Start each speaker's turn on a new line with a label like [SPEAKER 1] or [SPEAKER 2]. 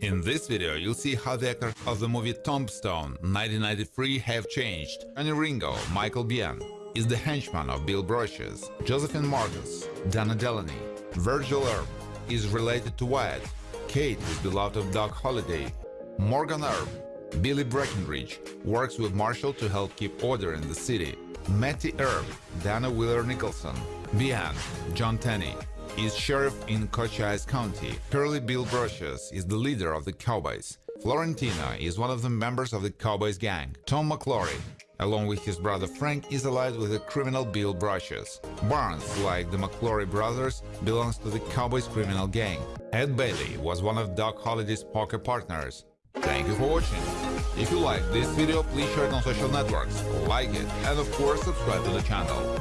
[SPEAKER 1] In this video, you'll see how the actors of the movie Tombstone 1993 have changed. Johnny Ringo, Michael Biehn, is the henchman of Bill Brocius. Josephine Marcus, Dana Delany, Virgil Earp is related to Wyatt. Kate is beloved of Doc Holliday. Morgan Earp, Billy Breckenridge, works with Marshall to help keep order in the city. Mattie Earp, Dana Wheeler Nicholson. Behan, Jon Tenney, is sheriff in Cochise County. Curly Bill Brocius is the leader of the Cowboys. Florentina is one of the members of the Cowboys gang. Tom McLaury, along with his brother Frank, is allied with the criminal Bill Brocius. Barnes, like the McLaury brothers, belongs to the Cowboys criminal gang. Ed Bailey was one of Doc Holliday's poker partners. Thank you for watching. If you like this video, please share it on social networks, like it, and of course subscribe to the channel.